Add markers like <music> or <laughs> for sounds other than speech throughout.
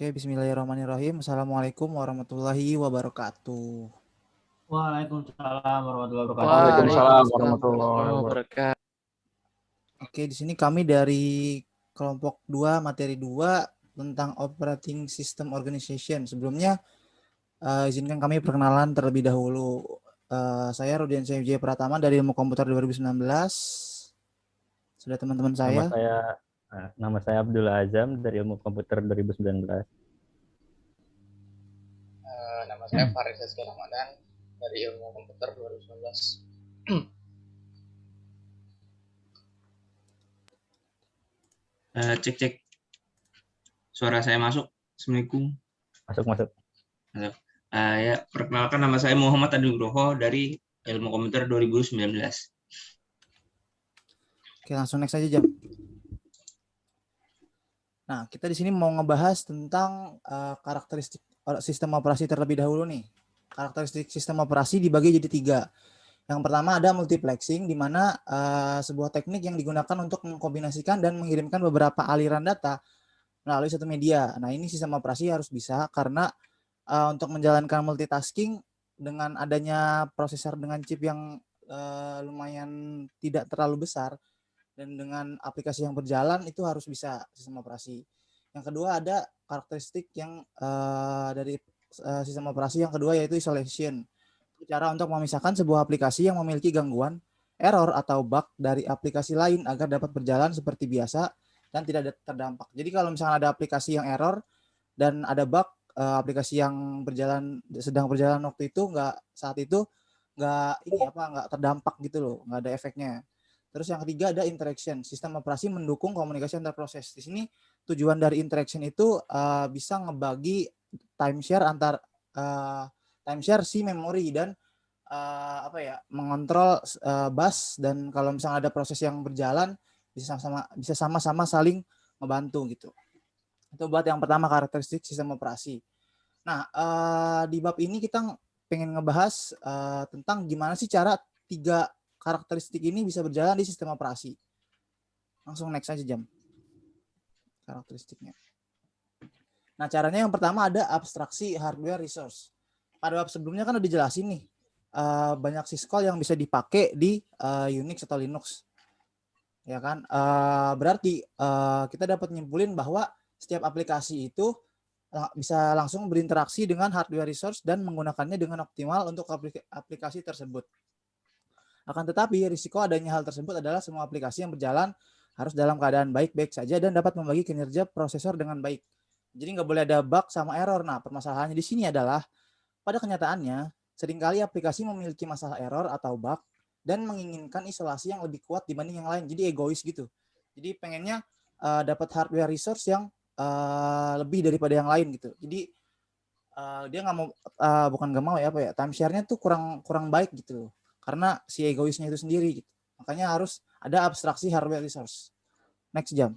Oke, bismillahirrahmanirrahim. Assalamualaikum warahmatullahi wabarakatuh. Waalaikumsalam warahmatullahi wabarakatuh. Waalaikumsalam warahmatullahi wabarakatuh. Oke, di sini kami dari kelompok 2 materi 2 tentang operating system organization. Sebelumnya uh, izinkan kami perkenalan terlebih dahulu. Uh, saya Rudian Wijaya Pratama dari Ilmu Komputer 2019. Sudah teman-teman saya. Nama saya Nah, nama saya Abdullah Azam dari Ilmu Komputer 2019. Eh, saya Faris Rizky Ramadan dari Ilmu Komputer 2019. uh, eh, cek cek. Suara saya masuk. Assalamualaikum. Masuk masuk. Masuk. Uh, ya, perkenalkan nama saya Muhammad Adi Nugroho dari Ilmu Komputer 2019. Oke, langsung next aja jam. Nah, kita di sini mau ngebahas tentang uh, karakteristik sistem operasi terlebih dahulu nih. Karakteristik sistem operasi dibagi jadi tiga. Yang pertama ada multiplexing, di mana uh, sebuah teknik yang digunakan untuk mengkombinasikan dan mengirimkan beberapa aliran data melalui satu media. Nah, ini sistem operasi harus bisa karena uh, untuk menjalankan multitasking dengan adanya prosesor dengan chip yang uh, lumayan tidak terlalu besar, dan dengan aplikasi yang berjalan itu harus bisa sistem operasi. Yang kedua ada karakteristik yang uh, dari uh, sistem operasi yang kedua yaitu isolation. Cara untuk memisahkan sebuah aplikasi yang memiliki gangguan, error atau bug dari aplikasi lain agar dapat berjalan seperti biasa dan tidak terdampak. Jadi kalau misalnya ada aplikasi yang error dan ada bug uh, aplikasi yang berjalan sedang berjalan waktu itu nggak saat itu nggak ini apa nggak terdampak gitu loh, nggak ada efeknya. Terus yang ketiga ada interaction. Sistem operasi mendukung komunikasi antar proses. Di sini tujuan dari interaction itu uh, bisa ngebagi timeshare antar uh, timeshare si memori dan uh, apa ya mengontrol uh, bus dan kalau misalnya ada proses yang berjalan bisa sama bisa sama-sama saling membantu gitu. Itu buat yang pertama karakteristik sistem operasi. Nah, uh, di bab ini kita pengen ngebahas uh, tentang gimana sih cara tiga karakteristik ini bisa berjalan di sistem operasi. Langsung next aja jam. Karakteristiknya. Nah, caranya yang pertama ada abstraksi hardware resource. Pada bab sebelumnya kan udah dijelasin nih, uh, banyak syscall yang bisa dipakai di uh, Unix atau Linux. Ya kan? Uh, berarti kita dapat nyimpulin bahwa setiap aplikasi itu bisa langsung berinteraksi dengan hardware resource dan menggunakannya dengan optimal untuk aplikasi tersebut. Akan tetapi risiko adanya hal tersebut adalah semua aplikasi yang berjalan harus dalam keadaan baik-baik saja dan dapat membagi kinerja prosesor dengan baik. Jadi nggak boleh ada bug sama error. Nah, permasalahannya di sini adalah pada kenyataannya sering kali aplikasi memiliki masalah error atau bug dan menginginkan isolasi yang lebih kuat dibanding yang lain. Jadi egois gitu. Jadi pengennya uh, dapat hardware resource yang uh, lebih daripada yang lain gitu. Jadi uh, dia nggak mau uh, bukan nggak mau ya apa ya time share-nya tuh kurang kurang baik gitu karena si egoisnya itu sendiri gitu. Makanya harus ada abstraksi hardware resource. Next jam.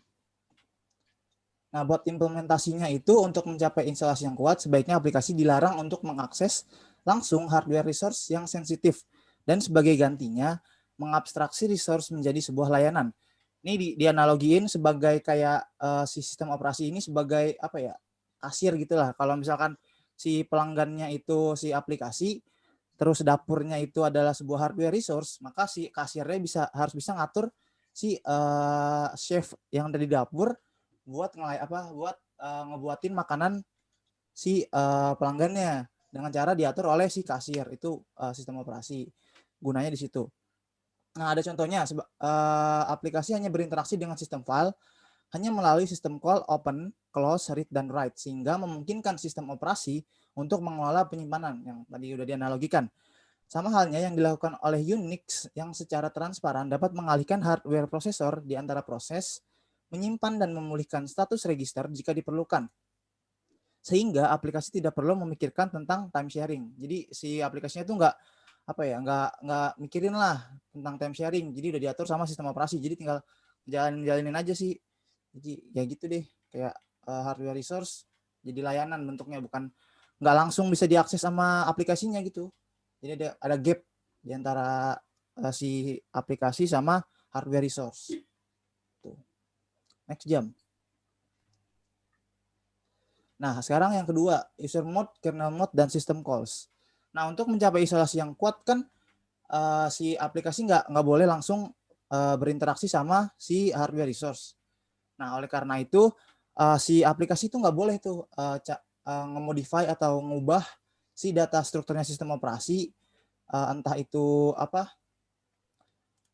Nah, buat implementasinya itu untuk mencapai instalasi yang kuat, sebaiknya aplikasi dilarang untuk mengakses langsung hardware resource yang sensitif dan sebagai gantinya mengabstraksi resource menjadi sebuah layanan. Ini di, dianalogiin sebagai kayak uh, si sistem operasi ini sebagai apa ya kasir gitulah. Kalau misalkan si pelanggannya itu si aplikasi, terus dapurnya itu adalah sebuah hardware resource, maka si kasirnya bisa harus bisa ngatur si uh, chef yang ada di dapur buat ngelay apa buat uh, ngebuatin makanan si uh, pelanggannya dengan cara diatur oleh si kasir itu uh, sistem operasi gunanya di situ. Nah ada contohnya uh, aplikasi hanya berinteraksi dengan sistem file hanya melalui sistem call open, close, read, dan write sehingga memungkinkan sistem operasi untuk mengelola penyimpanan yang tadi sudah dianalogikan. Sama halnya yang dilakukan oleh Unix yang secara transparan dapat mengalihkan hardware prosesor di antara proses, menyimpan dan memulihkan status register jika diperlukan. Sehingga aplikasi tidak perlu memikirkan tentang time sharing. Jadi si aplikasinya itu enggak apa ya, enggak enggak mikirin lah tentang time sharing. Jadi udah diatur sama sistem operasi. Jadi tinggal jalan-jalanin aja sih. Jadi ya gitu deh, kayak uh, hardware resource jadi layanan bentuknya bukan nggak langsung bisa diakses sama aplikasinya gitu. Jadi ada, ada gap di antara uh, si aplikasi sama hardware resource. Tuh. Next jam. Nah, sekarang yang kedua, user mode, kernel mode, dan system calls. Nah, untuk mencapai isolasi yang kuat kan uh, si aplikasi nggak nggak boleh langsung uh, berinteraksi sama si hardware resource. Nah, oleh karena itu uh, si aplikasi itu nggak boleh tuh uh, uh, nge-modify atau ngubah si data strukturnya sistem operasi. Uh, entah itu apa?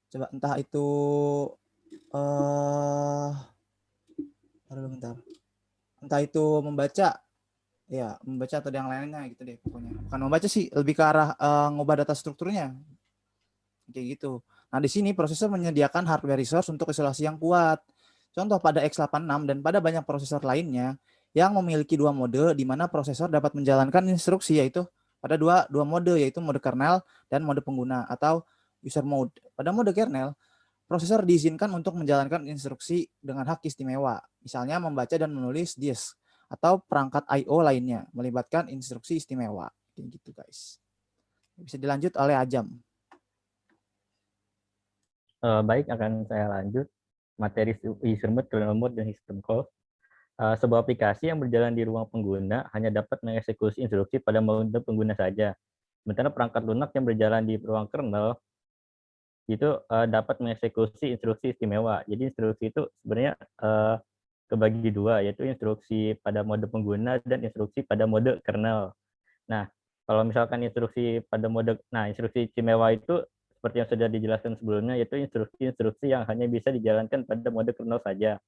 Coba entah itu uh, bentar. Entah itu membaca. Ya membaca atau yang lainnya gitu deh pokoknya. Bukan membaca sih lebih ke arah uh, ngubah data strukturnya. Kayak gitu. Nah di sini prosesor menyediakan hardware resource untuk isolasi yang kuat contoh pada x86 dan pada banyak prosesor lainnya yang memiliki dua mode di mana prosesor dapat menjalankan instruksi yaitu pada dua dua mode yaitu mode kernel dan mode pengguna atau user mode. Pada mode kernel, prosesor diizinkan untuk menjalankan instruksi dengan hak istimewa, misalnya membaca dan menulis disk atau perangkat I/O lainnya melibatkan instruksi istimewa. Kayak gitu guys. Bisa dilanjut oleh Ajam. Uh, baik, akan saya lanjut materi user mode, kernel mode, dan system call. Uh, sebuah aplikasi yang berjalan di ruang pengguna hanya dapat mengeksekusi instruksi pada mode pengguna saja. Sementara perangkat lunak yang berjalan di ruang kernel itu uh, dapat mengeksekusi instruksi istimewa. Jadi instruksi itu sebenarnya uh, kebagi dua, yaitu instruksi pada mode pengguna dan instruksi pada mode kernel. Nah, kalau misalkan instruksi pada mode, nah instruksi istimewa itu seperti yang sudah dijelaskan sebelumnya, yaitu instruksi-instruksi yang hanya bisa dijalankan pada mode kernel saja.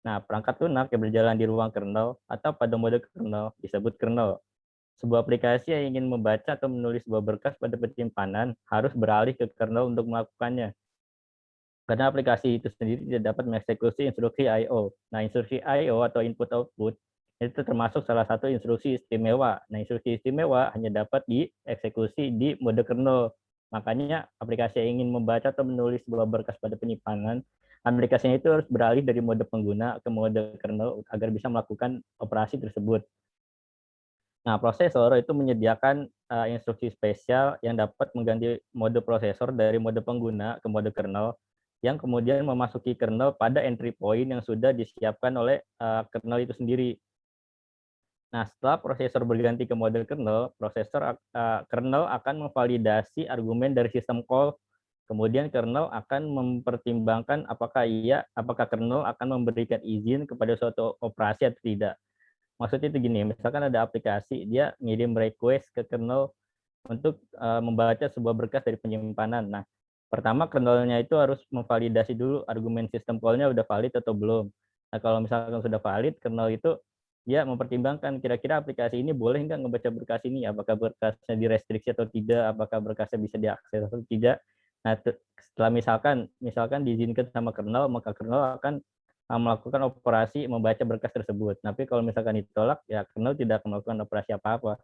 Nah, perangkat lunak yang berjalan di ruang kernel atau pada mode kernel disebut kernel. Sebuah aplikasi yang ingin membaca atau menulis sebuah berkas pada penyimpanan harus beralih ke kernel untuk melakukannya. Karena aplikasi itu sendiri tidak dapat mengeksekusi instruksi I.O. Nah, instruksi I.O. atau input-output itu termasuk salah satu instruksi istimewa. Nah, instruksi istimewa hanya dapat dieksekusi di mode kernel. Makanya aplikasi yang ingin membaca atau menulis sebuah berkas pada penyimpanan aplikasinya itu harus beralih dari mode pengguna ke mode kernel agar bisa melakukan operasi tersebut. Nah, prosesor itu menyediakan uh, instruksi spesial yang dapat mengganti mode prosesor dari mode pengguna ke mode kernel yang kemudian memasuki kernel pada entry point yang sudah disiapkan oleh uh, kernel itu sendiri. Nah, setelah prosesor berganti ke mode kernel, prosesor uh, kernel akan memvalidasi argumen dari sistem call Kemudian kernel akan mempertimbangkan apakah ia, apakah kernel akan memberikan izin kepada suatu operasi atau tidak. Maksudnya itu gini, misalkan ada aplikasi, dia ngirim request ke kernel untuk uh, membaca sebuah berkas dari penyimpanan. Nah, pertama kernelnya itu harus memvalidasi dulu argumen sistem call-nya udah valid atau belum. Nah, kalau misalkan sudah valid, kernel itu dia mempertimbangkan kira-kira aplikasi ini boleh nggak ngebaca berkas ini, apakah berkasnya direstriksi atau tidak, apakah berkasnya bisa diakses atau tidak. Nah, setelah misalkan misalkan diizinkan sama kernel, maka kernel akan uh, melakukan operasi membaca berkas tersebut. Tapi kalau misalkan ditolak, ya kernel tidak akan melakukan operasi apa-apa.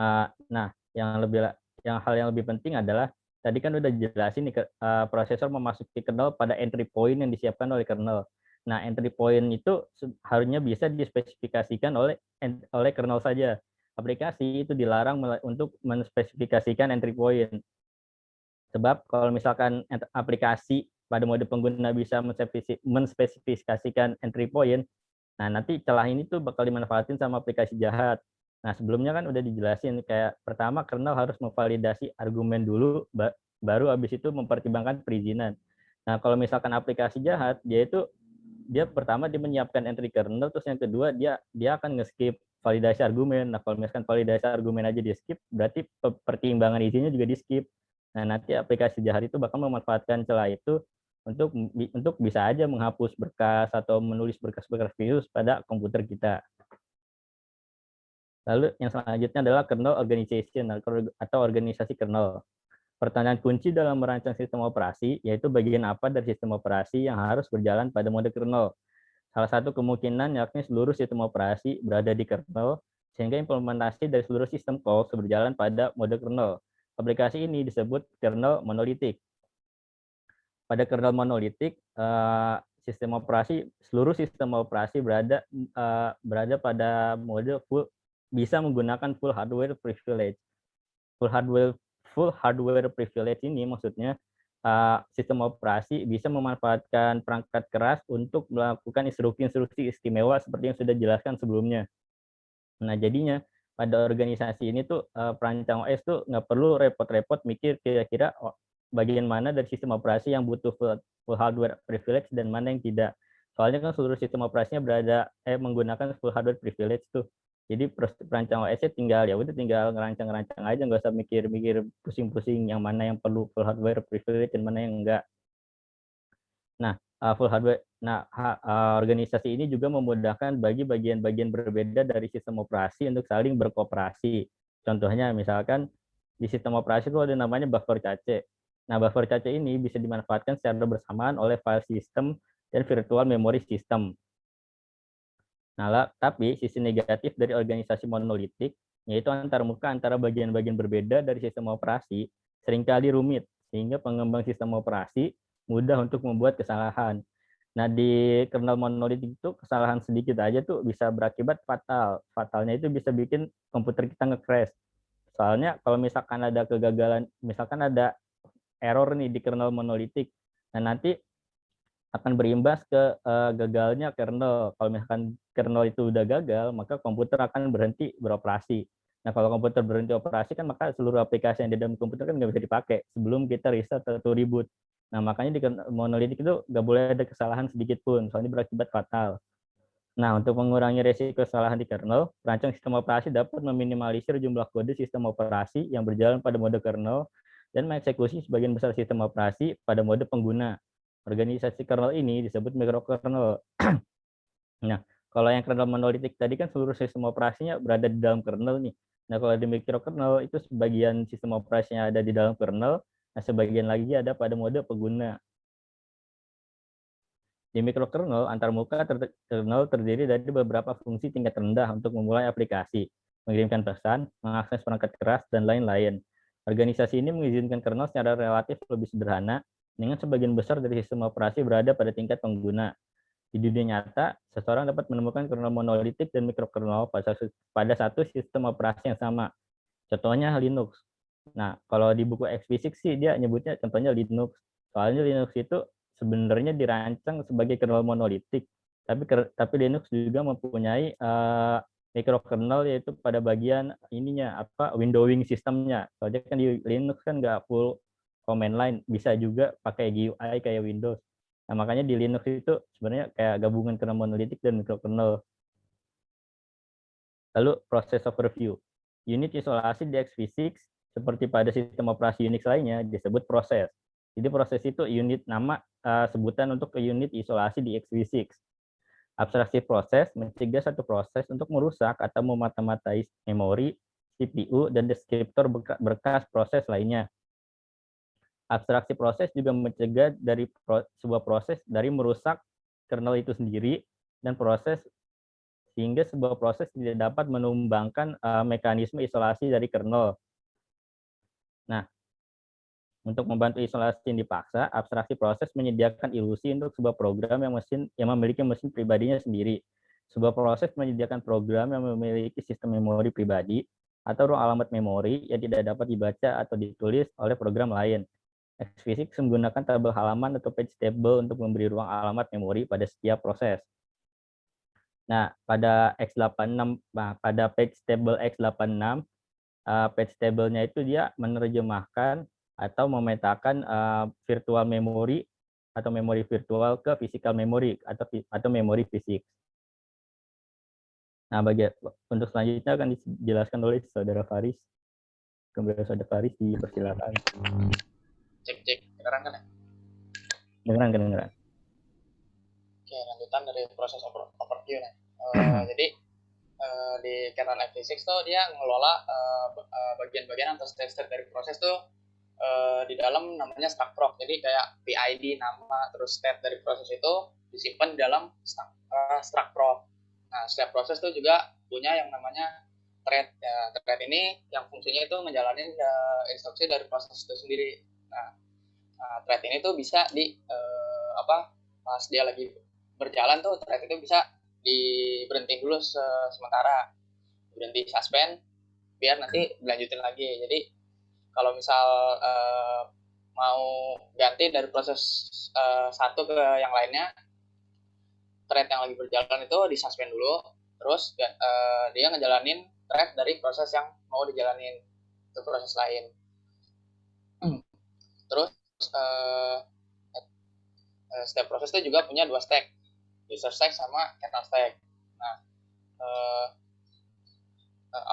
Uh, nah, yang lebih yang hal yang lebih penting adalah tadi kan udah jelasin nih uh, prosesor memasuki kernel pada entry point yang disiapkan oleh kernel. Nah, entry point itu harusnya bisa dispesifikasikan oleh oleh kernel saja. Aplikasi itu dilarang untuk menspesifikasikan entry point. Sebab kalau misalkan aplikasi pada mode pengguna bisa menspesifikasikan entry point, nah nanti celah ini tuh bakal dimanfaatin sama aplikasi jahat. Nah sebelumnya kan udah dijelasin kayak pertama kernel harus memvalidasi argumen dulu, baru habis itu mempertimbangkan perizinan. Nah kalau misalkan aplikasi jahat, dia itu dia pertama dia menyiapkan entry kernel, terus yang kedua dia dia akan nge-skip validasi argumen. Nah kalau misalkan validasi argumen aja di skip, berarti pertimbangan izinnya juga di skip. Nah, nanti aplikasi jahat itu bakal memanfaatkan celah itu untuk untuk bisa aja menghapus berkas atau menulis berkas-berkas virus pada komputer kita. Lalu yang selanjutnya adalah kernel organization atau organisasi kernel. Pertanyaan kunci dalam merancang sistem operasi yaitu bagian apa dari sistem operasi yang harus berjalan pada mode kernel. Salah satu kemungkinan yakni seluruh sistem operasi berada di kernel sehingga implementasi dari seluruh sistem call berjalan pada mode kernel. Aplikasi ini disebut kernel monolitik. Pada kernel monolitik, eh, sistem operasi seluruh sistem operasi berada eh, berada pada mode full bisa menggunakan full hardware privilege. Full hardware full hardware privilege ini maksudnya uh, sistem operasi bisa memanfaatkan perangkat keras untuk melakukan instruksi-instruksi istimewa seperti yang sudah dijelaskan sebelumnya. Nah, jadinya pada organisasi ini tuh uh, perancang OS tuh nggak perlu repot-repot mikir kira-kira oh, bagian mana dari sistem operasi yang butuh full, full hardware privilege dan mana yang tidak. Soalnya kan seluruh sistem operasinya berada eh menggunakan full hardware privilege tuh. Jadi perancang OS tinggal ya udah tinggal ngerancang-ngerancang aja nggak usah mikir-mikir pusing-pusing yang mana yang perlu full hardware privilege dan mana yang enggak. Nah, uh, full hardware nah uh, organisasi ini juga memudahkan bagi bagian-bagian berbeda dari sistem operasi untuk saling berkooperasi. Contohnya misalkan di sistem operasi itu ada namanya buffer cache. Nah, buffer cache ini bisa dimanfaatkan secara bersamaan oleh file system dan virtual memory system. Nah, tapi sisi negatif dari organisasi monolitik yaitu antar muka antara bagian-bagian berbeda dari sistem operasi sering kali rumit sehingga pengembang sistem operasi mudah untuk membuat kesalahan. Nah, di kernel monolitik itu kesalahan sedikit aja tuh bisa berakibat fatal. Fatalnya itu bisa bikin komputer kita nge-crash. Soalnya kalau misalkan ada kegagalan, misalkan ada error nih di kernel monolitik, nah nanti akan berimbas ke uh, gagalnya kernel. Kalau misalkan kernel itu udah gagal, maka komputer akan berhenti beroperasi. Nah, kalau komputer berhenti operasi kan maka seluruh aplikasi yang di dalam komputer kan nggak bisa dipakai sebelum kita reset atau reboot. Nah, makanya di monolitik itu nggak boleh ada kesalahan sedikit pun, soalnya berakibat fatal. Nah, untuk mengurangi resiko kesalahan di kernel, perancang sistem operasi dapat meminimalisir jumlah kode sistem operasi yang berjalan pada mode kernel dan mengeksekusi sebagian besar sistem operasi pada mode pengguna. Organisasi kernel ini disebut mikrokernel. <clears throat> nah, kalau yang kernel monolitik tadi kan seluruh sistem operasinya berada di dalam kernel nih. Nah, kalau di mikrokernel itu sebagian sistem operasinya ada di dalam kernel, nah sebagian lagi ada pada mode pengguna. Di mikrokernel, antarmuka ter kernel terdiri dari beberapa fungsi tingkat rendah untuk memulai aplikasi, mengirimkan pesan, mengakses perangkat keras, dan lain-lain. Organisasi ini mengizinkan kernel secara relatif lebih sederhana dengan sebagian besar dari sistem operasi berada pada tingkat pengguna. Di dunia nyata, seseorang dapat menemukan kernel monolitik dan mikrokernel pada satu sistem operasi yang sama. Contohnya Linux. Nah, kalau di buku x sih dia nyebutnya contohnya Linux. Soalnya Linux itu sebenarnya dirancang sebagai kernel monolitik, tapi tapi Linux juga mempunyai uh, mikrokernel yaitu pada bagian ininya apa windowing sistemnya. Soalnya kan di Linux kan nggak full command line bisa juga pakai GUI kayak Windows. Nah, makanya di Linux itu sebenarnya kayak gabungan kernel monolitik dan mikrokernel. Lalu proses overview. Unit isolasi di x86 seperti pada sistem operasi Unix lainnya disebut proses. Jadi proses itu unit nama uh, sebutan untuk ke unit isolasi di x86. Abstraksi proses mencegah satu proses untuk merusak atau memata-matai memori, CPU, dan deskriptor berkas proses lainnya abstraksi proses juga mencegah dari pro, sebuah proses dari merusak kernel itu sendiri dan proses sehingga sebuah proses tidak dapat menumbangkan uh, mekanisme isolasi dari kernel. Nah, untuk membantu isolasi yang dipaksa, abstraksi proses menyediakan ilusi untuk sebuah program yang mesin yang memiliki mesin pribadinya sendiri. Sebuah proses menyediakan program yang memiliki sistem memori pribadi atau ruang alamat memori yang tidak dapat dibaca atau ditulis oleh program lain. Xphysics menggunakan tabel halaman atau page table untuk memberi ruang alamat memori pada setiap proses. Nah, pada X86, nah, pada page table X86, uh, page table-nya itu dia menerjemahkan atau memetakan uh, virtual memory atau memori virtual ke physical memory atau atau memori fisik. Nah, bagi untuk selanjutnya akan dijelaskan oleh saudara Faris. Kembali saudara Faris dipersilakan cek cek kedengeran kan ya? Kedengeran kedengeran. Oke lanjutan dari proses over, overview nih uh, <clears throat> jadi uh, di kernel x86 tuh dia ngelola uh, bagian-bagian atau step-step dari proses tuh uh, di dalam namanya stack proc. Jadi kayak PID nama terus step dari proses itu disimpan di dalam stack, uh, stack proc. Nah setiap proses tuh juga punya yang namanya thread. Ya thread ini yang fungsinya itu menjalani uh, instruksi dari proses itu sendiri Nah, nah thread ini tuh bisa di uh, apa pas dia lagi berjalan tuh thread itu bisa diberhenti dulu se sementara. Berhenti suspend biar nanti dilanjutin lagi. Jadi kalau misal uh, mau ganti dari proses uh, satu ke yang lainnya thread yang lagi berjalan itu disuspend dulu terus uh, dia ngejalanin thread dari proses yang mau dijalanin ke proses lain terus uh, setiap proses juga punya dua stack user stack sama kernel stack. Nah uh,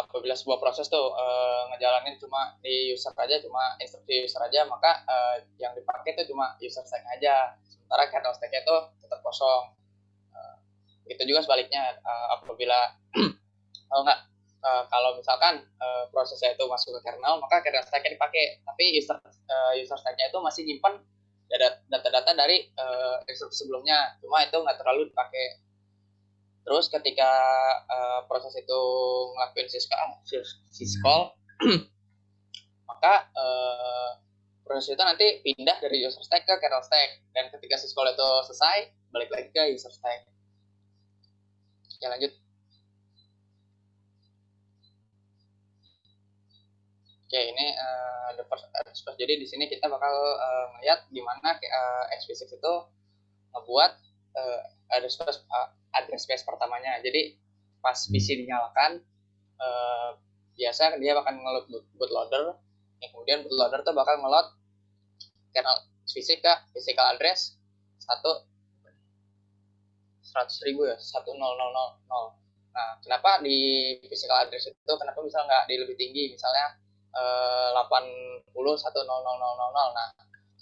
apabila sebuah proses tuh uh, ngejalanin cuma di user aja cuma instruksi user aja maka uh, yang dipakai itu cuma user stack aja. Sementara kernel stacknya itu tetap kosong. Uh, itu juga sebaliknya. Uh, apabila <clears throat> kalau nggak uh, kalau misalkan uh, prosesnya itu masuk ke kernel maka kernel stacknya dipakai tapi user uh, user stacknya itu masih nyimpan data-data dari uh, sebelumnya cuma itu nggak terlalu dipakai Terus ketika uh, proses itu ngelakuin syscall, syscall <clears throat> maka uh, proses itu nanti pindah dari user stack ke kernel stack. Dan ketika syscall itu selesai, balik lagi ke user stack. Oke, lanjut. Oke, ini uh, the first, jadi di sini kita bakal uh, melihat gimana uh, x itu ngebuat uh, ada space uh, address space pertamanya. Jadi pas hmm. PC dinyalakan, uh, biasa dia akan ngeload bootloader, yang kemudian bootloader tuh bakal ngeload kernel PC ke physical address satu seratus ribu ya satu nol nol nol nol. Nah, kenapa di physical address itu kenapa bisa nggak di lebih tinggi misalnya eh, delapan puluh satu nol nol nol nol Nah,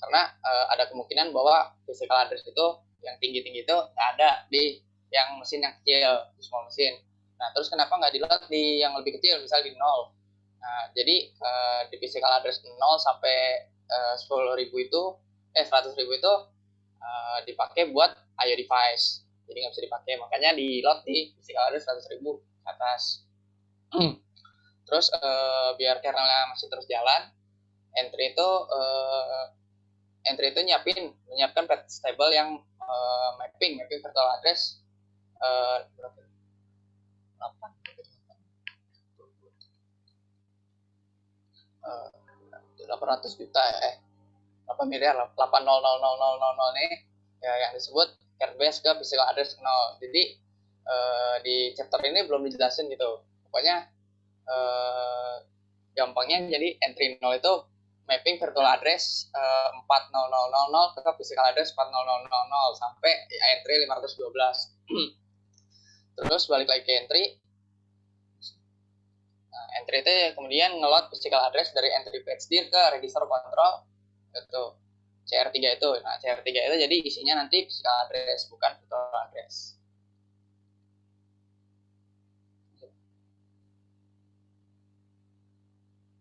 karena uh, ada kemungkinan bahwa physical address itu yang tinggi-tinggi itu nggak ada di yang mesin yang kecil, small mesin. Nah, terus kenapa nggak di load di yang lebih kecil, misalnya di nol? Nah, jadi uh, di physical address 0 sampai uh, 10.000 itu, eh 100.000 itu uh, dipakai buat IO device. Jadi nggak bisa dipakai, makanya di load di physical address 100.000 ke atas. <clears throat> terus uh, biar kernelnya masih terus jalan, entry itu uh, entry itu nyiapin menyiapkan path table yang uh, mapping mapping virtual address uh, berapa? 8 800 juta eh 8 miliar 8000000 nih ya yang disebut airbase ke physical address 0 jadi uh, di chapter ini belum dijelasin gitu. Pokoknya uh, gampangnya jadi entry 0 itu mapping virtual address uh, 40000 ke physical address 40000 sampai entry 512 <clears throat> terus balik lagi ke entry. Nah, entry itu kemudian ngelot physical address dari entry page dir ke register control itu CR3 itu. Nah CR3 itu jadi isinya nanti physical address bukan virtual address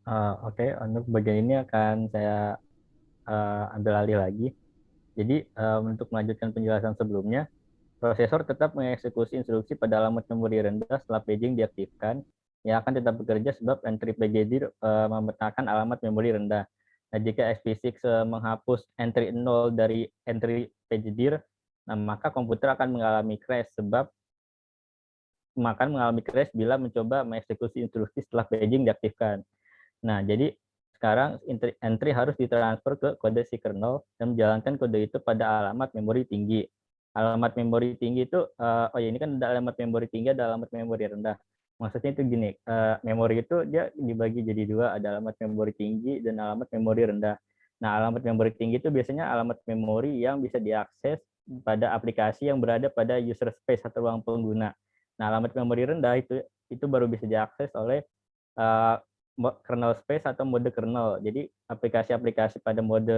Uh, Oke, okay. untuk bagian ini akan saya uh, ambil alih lagi. Jadi um, untuk melanjutkan penjelasan sebelumnya, Prosesor tetap mengeksekusi instruksi pada alamat memori rendah setelah paging diaktifkan, yang akan tetap bekerja sebab entry PGD uh, memetakan alamat memori rendah. Nah, jika SP6 uh, menghapus entry 0 dari entry PGD, nah, maka komputer akan mengalami crash sebab akan mengalami crash bila mencoba mengeksekusi instruksi setelah paging diaktifkan. Nah, jadi sekarang entry, harus ditransfer ke kode si kernel dan menjalankan kode itu pada alamat memori tinggi. Alamat memori tinggi itu uh, oh ya ini kan ada alamat memori tinggi ada alamat memori rendah. Maksudnya itu gini uh, memori itu dia dibagi jadi dua ada alamat memori tinggi dan alamat memori rendah. Nah alamat memori tinggi itu biasanya alamat memori yang bisa diakses pada aplikasi yang berada pada user space atau ruang pengguna. Nah alamat memori rendah itu itu baru bisa diakses oleh uh, kernel space atau mode kernel jadi aplikasi-aplikasi pada mode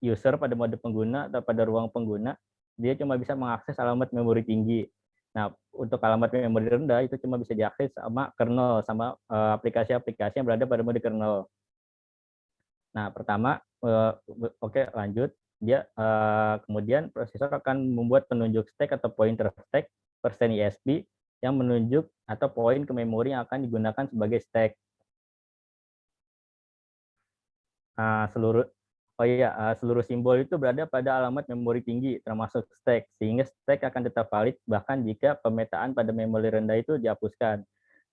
user pada mode pengguna atau pada ruang pengguna, dia cuma bisa mengakses alamat memori tinggi. Nah, untuk alamat memori rendah itu cuma bisa diakses sama kernel, sama eh, aplikasi-aplikasi yang berada pada mode kernel. Nah, pertama, uh, oke okay, lanjut. Dia uh, kemudian prosesor akan membuat penunjuk stack atau pointer stack persen ISP yang menunjuk atau poin ke memori yang akan digunakan sebagai stack. Nah, seluruh Oh iya, eh, seluruh simbol itu berada pada alamat memori tinggi, termasuk stack, sehingga stack akan tetap valid bahkan jika pemetaan pada memori rendah itu dihapuskan.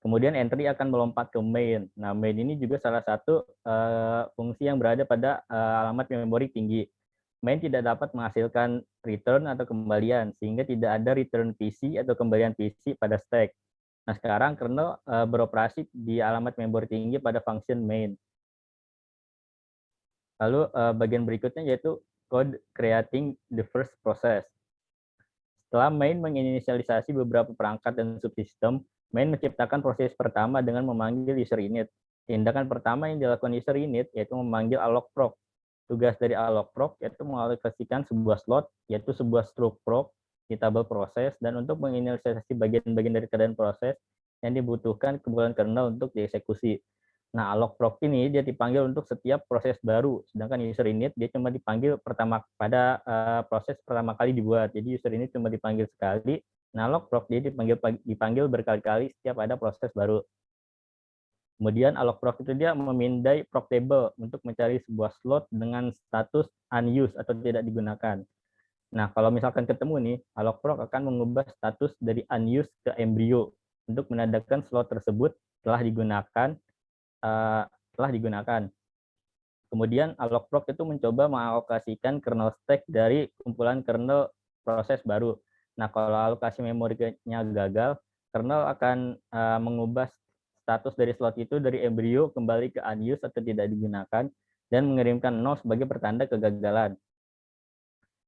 Kemudian entry akan melompat ke main. Nah, main ini juga salah satu uh, fungsi yang berada pada uh, alamat memori tinggi. Main tidak dapat menghasilkan return atau kembalian, sehingga tidak ada return PC atau kembalian PC pada stack. Nah, sekarang kernel uh, beroperasi di alamat memori tinggi pada function main. Lalu uh, bagian berikutnya yaitu code creating the first process. Setelah main menginisialisasi beberapa perangkat dan subsistem, main menciptakan proses pertama dengan memanggil user init. Tindakan pertama yang dilakukan user init yaitu memanggil alloc proc. Tugas dari alloc proc yaitu mengalokasikan sebuah slot, yaitu sebuah struct proc di tabel proses, dan untuk menginisialisasi bagian-bagian dari keadaan proses yang dibutuhkan kumpulan kernel untuk dieksekusi. Nah, alloc proc ini dia dipanggil untuk setiap proses baru, sedangkan user init dia cuma dipanggil pertama pada uh, proses pertama kali dibuat. Jadi user init cuma dipanggil sekali, nah alloc proc dia dipanggil dipanggil berkali-kali setiap ada proses baru. Kemudian alloc proc itu dia memindai proc table untuk mencari sebuah slot dengan status unused atau tidak digunakan. Nah, kalau misalkan ketemu nih, alloc proc akan mengubah status dari unused ke embryo untuk menandakan slot tersebut telah digunakan uh, telah digunakan. Kemudian allocproc itu mencoba mengalokasikan kernel stack dari kumpulan kernel proses baru. Nah, kalau alokasi memorinya gagal, kernel akan uh, mengubah status dari slot itu dari embrio kembali ke unused atau tidak digunakan dan mengirimkan nol sebagai pertanda kegagalan.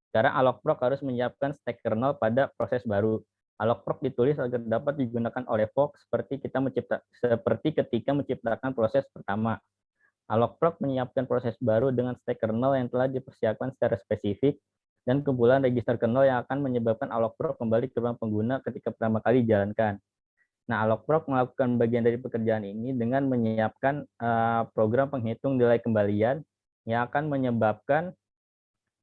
Sekarang allocproc harus menyiapkan stack kernel pada proses baru alloc ditulis agar dapat digunakan oleh Fox seperti kita mencipta seperti ketika menciptakan proses pertama. alloc menyiapkan proses baru dengan stack kernel yang telah dipersiapkan secara spesifik dan kumpulan register kernel yang akan menyebabkan alloc kembali ke ruang pengguna ketika pertama kali dijalankan. Nah, alloc melakukan bagian dari pekerjaan ini dengan menyiapkan uh, program penghitung nilai kembalian yang akan menyebabkan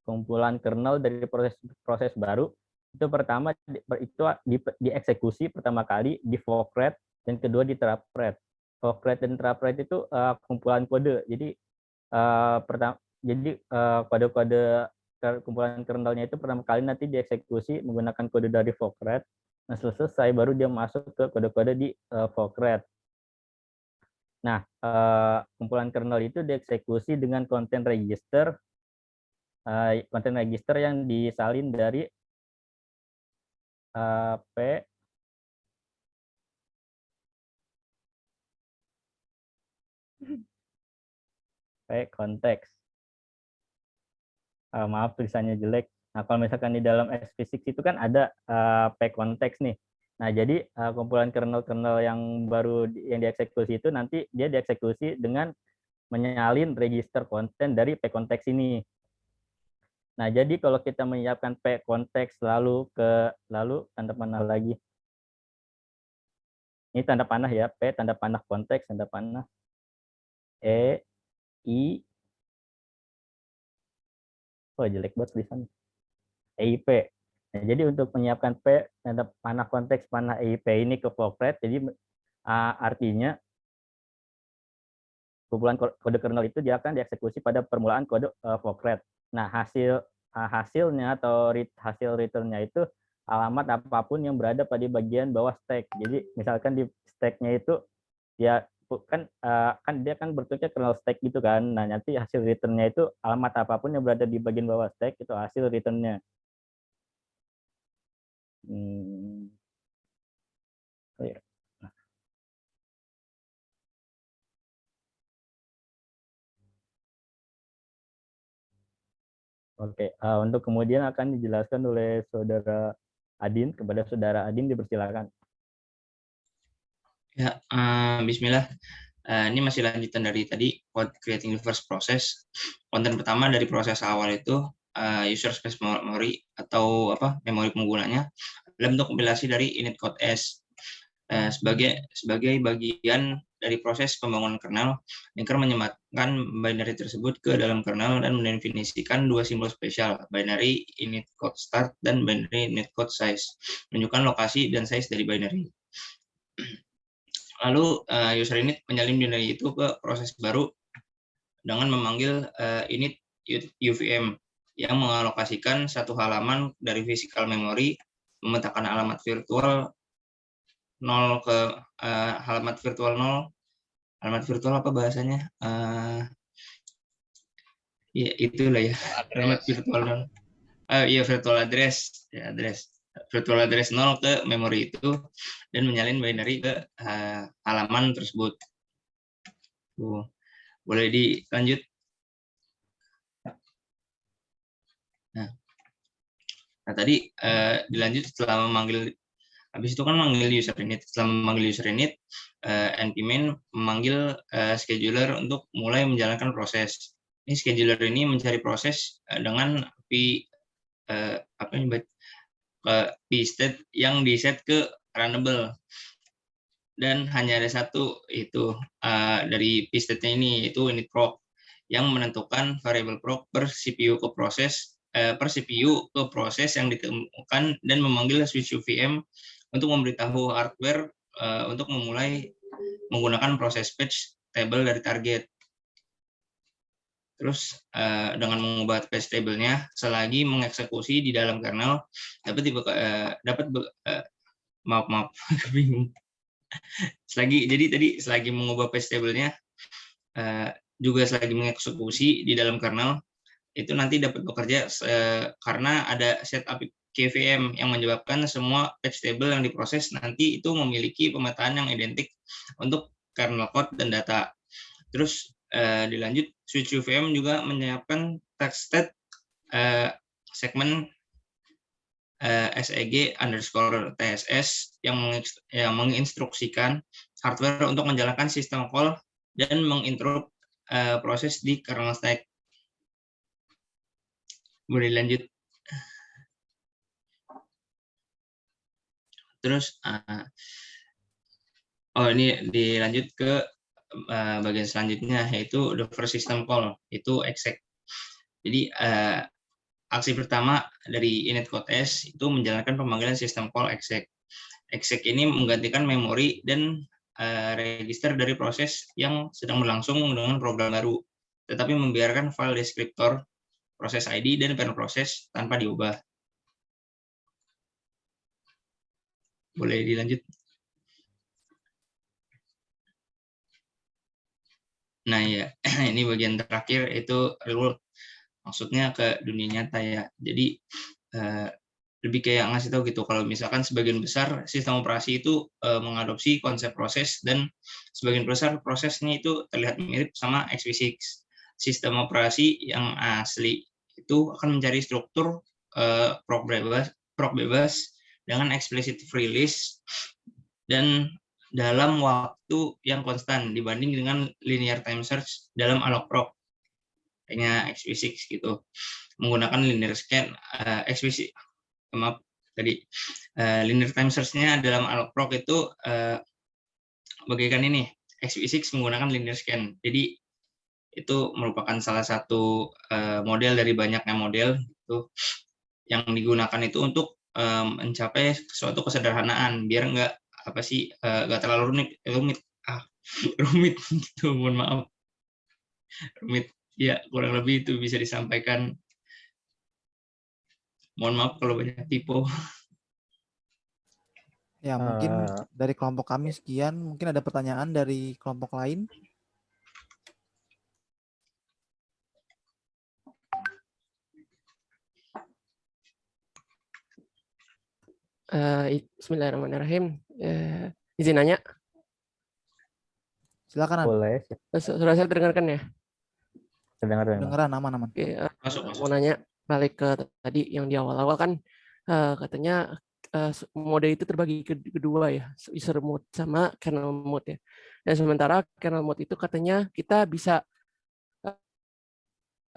kumpulan kernel dari proses proses baru itu pertama itu di, dieksekusi pertama kali di forkred dan kedua di trapred. Forkred dan trapred itu uh, kumpulan kode. Jadi uh, pertama jadi kode-kode uh, kumpulan kernelnya itu pertama kali nanti dieksekusi menggunakan kode dari forkred. Nah, selesai baru dia masuk ke kode-kode di uh. Nah, uh, kumpulan kernel itu dieksekusi dengan konten register konten register yang disalin dari uh, P konteks. Uh, maaf tulisannya jelek. Nah, kalau misalkan di dalam S-Physics itu kan ada uh, P konteks nih. Nah, jadi uh, kumpulan kernel-kernel yang baru di, yang dieksekusi itu nanti dia dieksekusi dengan menyalin register konten dari P konteks ini. Nah, jadi kalau kita menyiapkan P konteks lalu ke lalu tanda panah lagi. Ini tanda panah ya, P tanda panah konteks, tanda panah E I Oh, jelek banget tulisannya. EIP. Nah, jadi untuk menyiapkan P tanda panah konteks panah EIP ini ke Forkred, jadi uh, artinya kumpulan kode kernel itu dia akan dieksekusi pada permulaan kode uh, Forkred. Nah, hasil ah, hasilnya atau hasil returnnya itu alamat apa pun yang berada pada bagian bawah stack. Jadi misalkan di stacknya itu ya kan uh, kan dia kan bentuknya kernel stack gitu kan. Nah nanti hasil returnnya itu alamat apa pun yang berada di bagian bawah stack itu hasil returnnya. Hmm. Oh, ya. Oke, uh, untuk kemudian akan dijelaskan oleh saudara Adin kepada saudara Adin dipersilakan. Ya, uh, Bismillah. Uh, ini masih lanjutan dari tadi code creating the first process. Konten pertama dari proses awal itu uh, user space memory atau apa memori penggunanya dalam bentuk kompilasi dari init code S. Uh, sebagai sebagai bagian dari proses pembangunan kernel, linker menyematkan binary tersebut ke dalam kernel dan mendefinisikan dua simbol spesial, binary init code start dan binary init code size, menunjukkan lokasi dan size dari binary. Lalu uh, user init menyalin binary itu ke proses baru dengan memanggil init UVM yang mengalokasikan satu halaman dari physical memory, memetakan alamat virtual nol ke uh, halamat virtual nol. Halamat virtual apa bahasanya? Uh, ya itulah ya. Halamat virtual nol. Uh, iya virtual address. Ya address. Virtual address nol ke memori itu dan menyalin binary ke uh, halaman tersebut. Uh, boleh dilanjut nah tadi uh, dilanjut setelah memanggil Habis itu kan memanggil user init. Setelah memanggil user init, uh, npmin memanggil uh, scheduler untuk mulai menjalankan proses. Ini scheduler ini mencari proses uh, dengan p uh, apa ini uh, p state yang di set ke runnable dan hanya ada satu itu uh, dari p state ini itu init proc yang menentukan variable proc per CPU ke proses per CPU ke proses yang ditemukan dan memanggil switch UVM untuk memberitahu hardware uh, untuk memulai menggunakan proses patch table dari target. Terus uh, dengan mengubah patch table-nya selagi mengeksekusi di dalam kernel dapat tiba, dapat maaf maaf <laughs> bingung. selagi jadi tadi selagi mengubah patch table-nya juga selagi mengeksekusi di dalam kernel itu nanti dapat bekerja karena ada setup KVM yang menyebabkan semua patch table yang diproses nanti itu memiliki pemetaan yang identik untuk kernel code dan data. Terus uh, dilanjut, switch UVM juga menyiapkan text state uh, segmen eh, SEG underscore TSS yang, yang menginstruksikan hardware untuk menjalankan sistem call dan menginterrupt uh, proses di kernel stack. Boleh lanjut. Terus uh, oh ini dilanjut ke uh, bagian selanjutnya yaitu the first system call itu exec. Jadi uh, aksi pertama dari init code s itu menjalankan pemanggilan sistem call exec. Exec ini menggantikan memori dan uh, register dari proses yang sedang berlangsung dengan program baru, tetapi membiarkan file deskriptor proses ID dan parent proses tanpa diubah. Boleh dilanjut. Nah ya, <clears throat> ini bagian terakhir itu real maksudnya ke dunia nyata ya. Jadi eh, lebih kayak ngasih tahu gitu kalau misalkan sebagian besar sistem operasi itu eh, mengadopsi konsep proses dan sebagian besar prosesnya itu terlihat mirip sama x86. Sistem operasi yang asli itu akan mencari struktur eh, proc bebas, proc bebas dengan explicit release dan dalam waktu yang konstan dibanding dengan linear time search dalam alloproc kayaknya xv6 gitu. Menggunakan linear scan uh, eh, xv6 maaf tadi uh, linear time search-nya dalam alloproc itu uh, bagaikan ini xv6 menggunakan linear scan. Jadi itu merupakan salah satu uh, model dari banyaknya model itu yang digunakan itu untuk um, mencapai suatu kesederhanaan biar nggak apa sih uh, nggak terlalu rumit rumit. Ah <laughs> rumit gitu mohon maaf. Rumit ya kurang lebih itu bisa disampaikan. Mohon maaf kalau banyak tipe ya mungkin uh, dari kelompok kami sekian mungkin ada pertanyaan dari kelompok lain Uh, Bismillahirrahmanirrahim. Uh, izin nanya. Silakan. Boleh. Sudah saya dengarkan ya? Terdengar. Dengaran aman-aman. Oke, uh, mau nanya balik ke tadi yang di awal-awal kan uh, katanya uh, mode itu terbagi ke kedua ya, user mode sama kernel mode ya. Dan sementara kernel mode itu katanya kita bisa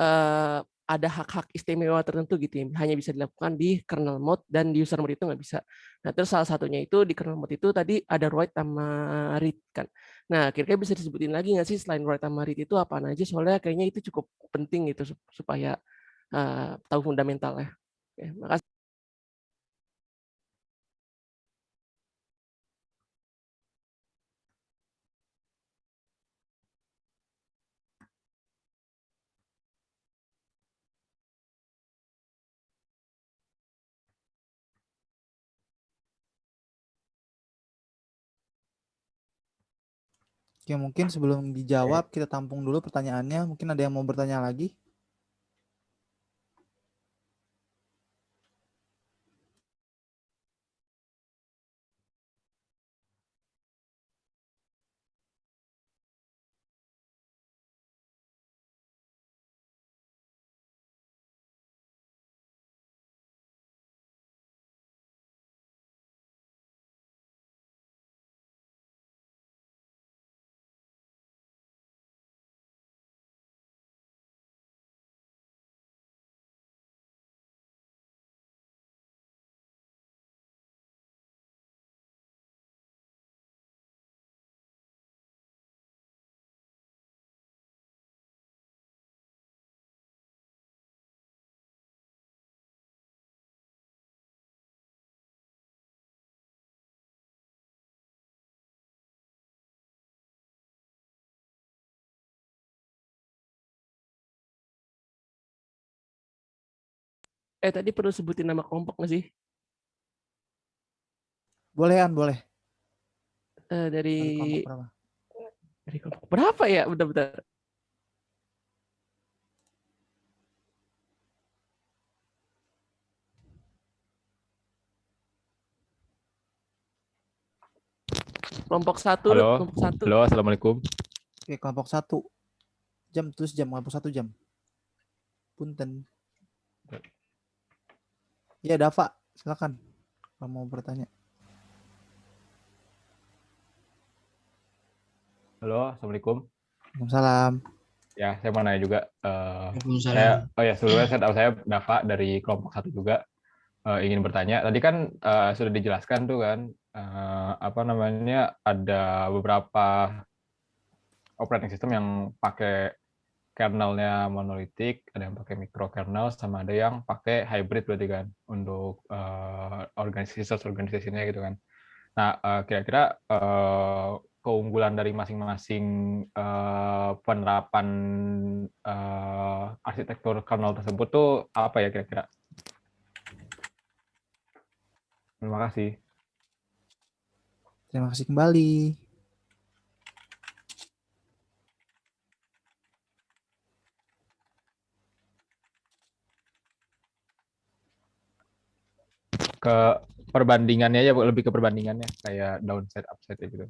uh, ada hak-hak istimewa tertentu gitu ya. hanya bisa dilakukan di kernel mode dan di user mode itu nggak bisa. Nah terus salah satunya itu di kernel mode itu tadi ada write sama read kan. Nah kira-kira bisa disebutin lagi nggak sih selain write sama read itu apa aja? Soalnya kayaknya itu cukup penting gitu supaya uh, tahu fundamentalnya. Oke, makasih. Oke, mungkin sebelum dijawab kita tampung dulu pertanyaannya. Mungkin ada yang mau bertanya lagi? Eh tadi perlu sebutin nama kelompok nggak sih? Boleh, An, boleh. Eh, dari Dari kelompok berapa? dari kelompok berapa ya? Bentar-bentar. Kelompok satu, Halo. kelompok satu. Halo, assalamualaikum. Oke, kelompok satu. Jam, terus jam, kelompok satu jam. Punten. Ya, Dava, silakan. Kalau mau bertanya. Halo, assalamualaikum. Waalaikumsalam. Ya, saya mau nanya juga. eh, Waalaikumsalam. saya, oh ya, sebelumnya saya tahu saya Dava dari kelompok satu juga eh, ingin bertanya. Tadi kan eh, sudah dijelaskan tuh kan, eh, apa namanya, ada beberapa operating system yang pakai kernelnya monolitik, ada yang pakai microkernel, sama ada yang pakai hybrid berarti kan untuk eh, organisasi organisasinya gitu kan. Nah, eh, kira-kira eh, keunggulan dari masing-masing eh, penerapan eh, arsitektur kernel tersebut tuh apa ya kira-kira? Terima kasih. Terima kasih kembali. Ke perbandingannya ya, lebih ke perbandingannya kayak downside upside gitu.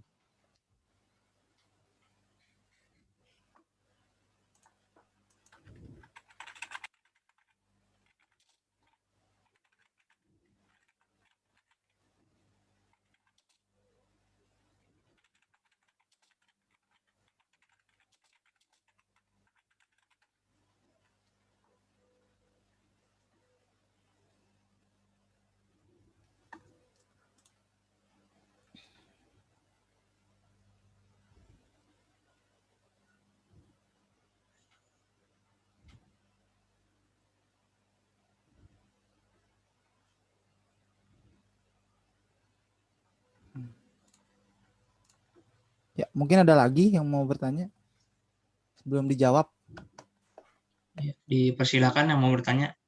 Ya, mungkin ada lagi yang mau bertanya sebelum dijawab. Ya, Dipersilakan yang mau bertanya.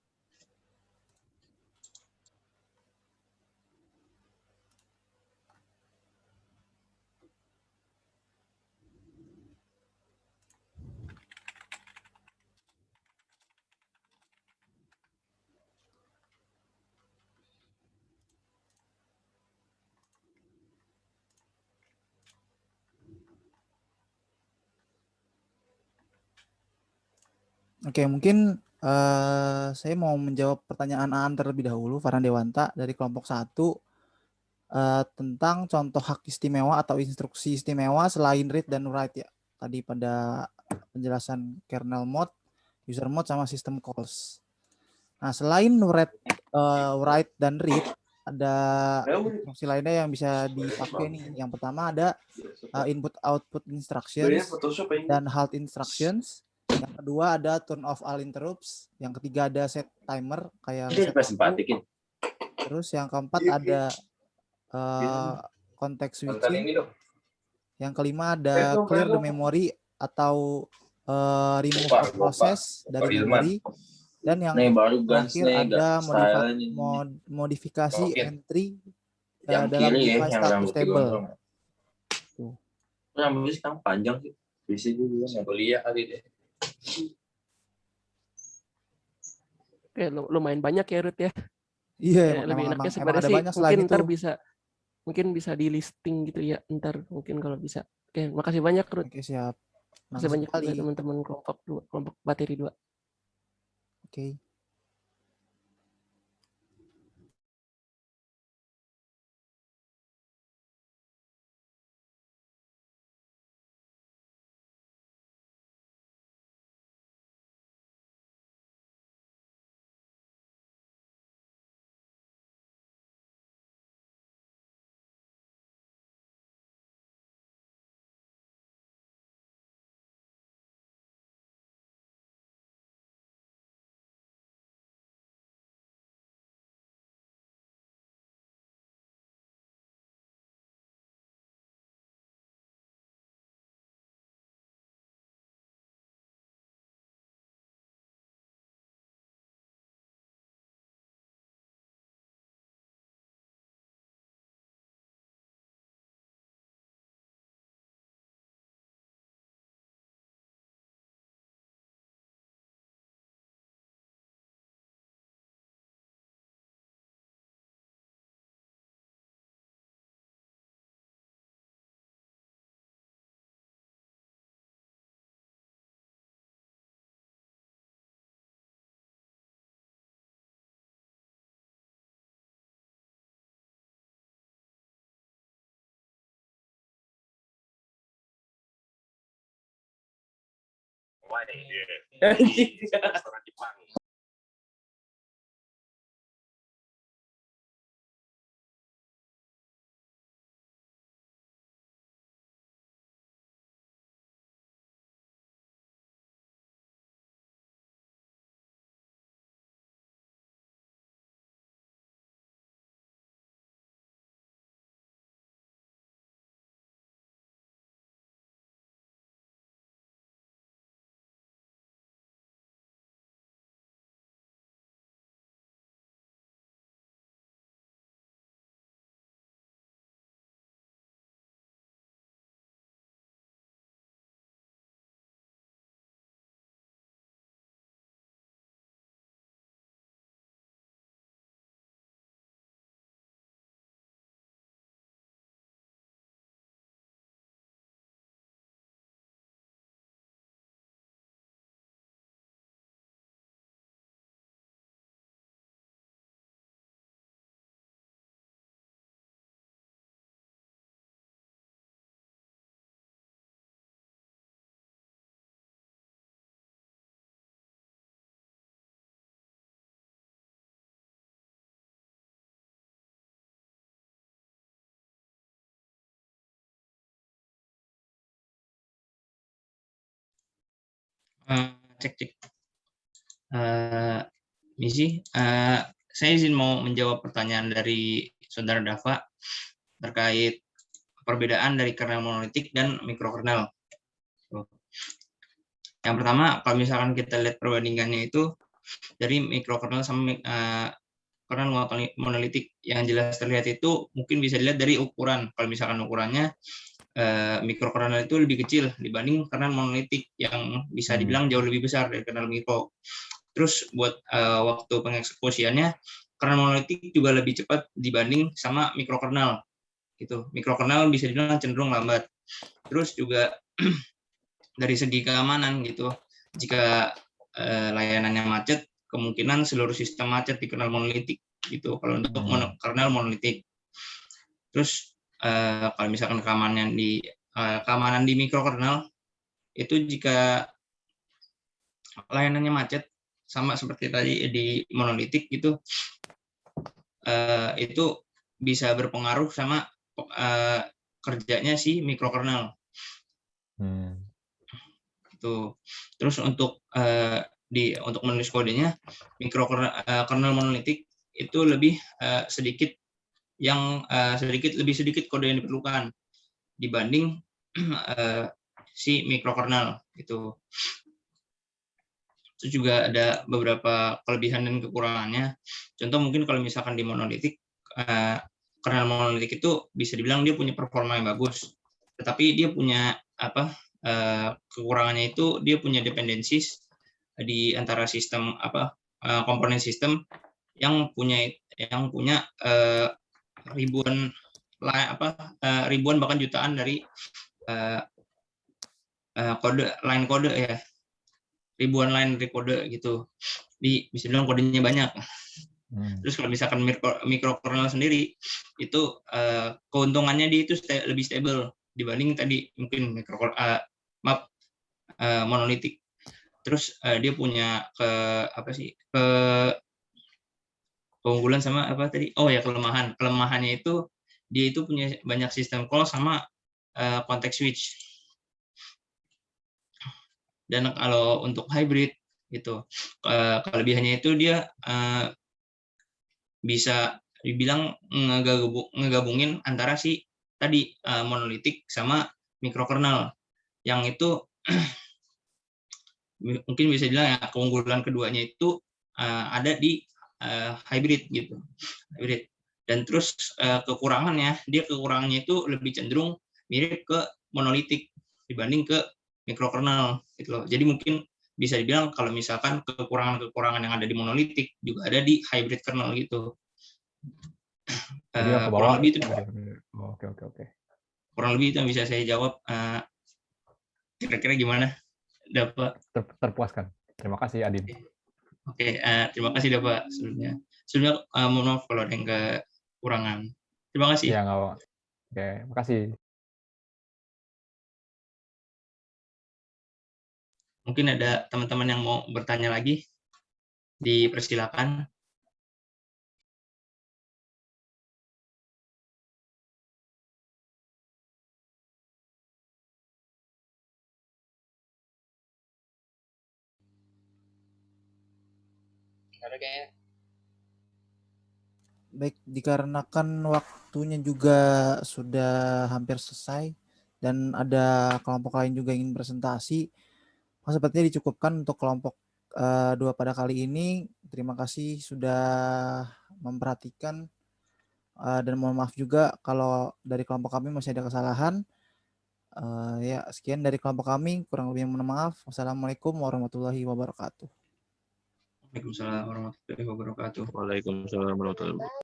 Oke, mungkin eh, saya mau menjawab pertanyaan Aan terlebih dahulu, Farhan Dewanta dari kelompok satu eh, tentang contoh hak istimewa atau instruksi istimewa selain read dan write ya. Tadi pada penjelasan kernel mode, user mode sama system calls. Nah, selain write, eh, write dan read, ada instruksi lainnya yang bisa dipakai nih. Yang pertama ada eh, input output instructions dan halt instructions. Yang kedua ada turn off all interrupts. Yang ketiga ada set timer kayak reset waktu. Terus yang keempat ada eh, context switching. Yang kelima ada clear the memory atau eh, remove a process dari memory. Dan yang terakhir ada modifa- mod- modifikasi entry eh, dalam device status table. Tuh. Rambutnya sekarang panjang sih. Bisa juga nggak kuliah kali deh. Oke, lu- lumayan banyak ya Ruth ya. Iya, Ya, lebih emang, enaknya sebenarnya ada sih banyak mungkin itu. ntar bisa mungkin bisa di listing gitu ya ntar mungkin kalau bisa. Oke, makasih banyak Ruth. Oke, siap. Makasih banyak teman-teman kelompok dua, kelompok materi dua. Oke. Wah, Yeah. Restoran Jepang. Eh, cek cek. Eh, misi, eh, saya izin mau menjawab pertanyaan dari saudara Dava terkait perbedaan dari kernel monolitik dan mikrokernel. Yang pertama, kalau misalkan kita lihat perbandingannya itu dari mikrokernel sama eh, kernel monoli- monolitik, yang jelas terlihat itu mungkin bisa dilihat dari ukuran. Kalau misalkan ukurannya eh, mikrokernel itu lebih kecil dibanding kernel monolitik yang bisa Hmm. dibilang jauh lebih besar dari kernel mikro. Terus buat eh, waktu pengeksekusiannya kernel monolitik juga lebih cepat dibanding sama mikrokernel. Gitu. Mikrokernel bisa dibilang cenderung lambat. Terus juga <clears throat> dari segi keamanan gitu. Jika eh, layanannya macet, kemungkinan seluruh sistem macet di kernel monolitik gitu. Kalau untuk mono- kernel monolitik. Terus eh, kalau misalkan keamanan di eh, keamanan di mikrokernel itu jika layanannya macet sama seperti tadi di monolitik gitu eh, itu bisa berpengaruh sama eh, kerjanya si mikrokernel Hmm. itu terus untuk eh, di untuk menulis kodenya mikrokernel kernel monolitik itu lebih eh, sedikit yang eh, sedikit lebih sedikit kode yang diperlukan dibanding <clears throat> eh, si mikrokernel gitu. Itu juga ada beberapa kelebihan dan kekurangannya. Contoh mungkin kalau misalkan di monolitik eh, kernel monolitik itu bisa dibilang dia punya performa yang bagus tetapi dia punya apa eh, kekurangannya itu dia punya dependencies di antara sistem apa eh, komponen sistem yang punya yang punya eh, ribuan apa eh, ribuan bahkan jutaan dari eh, eh, kode line kode ya. Ribuan line dari kode gitu. Di bisa bilang kodenya banyak. Hmm. terus kalau misalkan micro, microkernel sendiri itu keuntungannya dia itu sta- lebih stable dibanding tadi mungkin mikro eh, maaf eh, monolitik. Terus eh, dia punya ke apa sih ke keunggulan sama apa tadi? Oh ya kelemahan. Kelemahannya itu dia itu punya banyak sistem call sama eh, context switch. Dan kalau untuk hybrid itu eh, kelebihannya itu dia eh, bisa dibilang ngegabu- ngegabungin antara si tadi eh, monolitik sama mikrokernel. Yang itu <clears throat> mungkin bisa dibilang ya keunggulan keduanya itu eh, ada di eh, hybrid gitu. Hybrid. Dan terus eh, kekurangannya dia kekurangannya itu lebih cenderung mirip ke monolitik dibanding ke mikrokernel gitu loh. Jadi mungkin bisa dibilang kalau misalkan kekurangan-kekurangan yang ada di monolitik juga ada di hybrid kernel gitu. Jadi ke kurang lebih itu Oh, Oke oke oke. kurang lebih itu yang bisa saya jawab. Kira-kira gimana? Dapat Ter- terpuaskan. Terima kasih Adin. Oke eh, terima kasih dapat sebelumnya. Sebelumnya eh, mohon maaf kalau ada yang kekurangan. Terima kasih. Iya nggak apa. Oke, makasih. mungkin ada teman-teman yang mau bertanya lagi? Dipersilakan Kayaknya. Baik, dikarenakan waktunya juga sudah hampir selesai dan ada kelompok lain juga ingin presentasi, maka sepertinya dicukupkan untuk kelompok eh, dua pada kali ini. Terima kasih sudah memperhatikan eh, dan mohon maaf juga kalau dari kelompok kami masih ada kesalahan. Eh, ya, sekian dari kelompok kami. Kurang lebih mohon maaf. Wassalamualaikum warahmatullahi wabarakatuh. Waalaikumsalam warahmatullahi wabarakatuh Waalaikumsalam warahmatullahi wabarakatuh.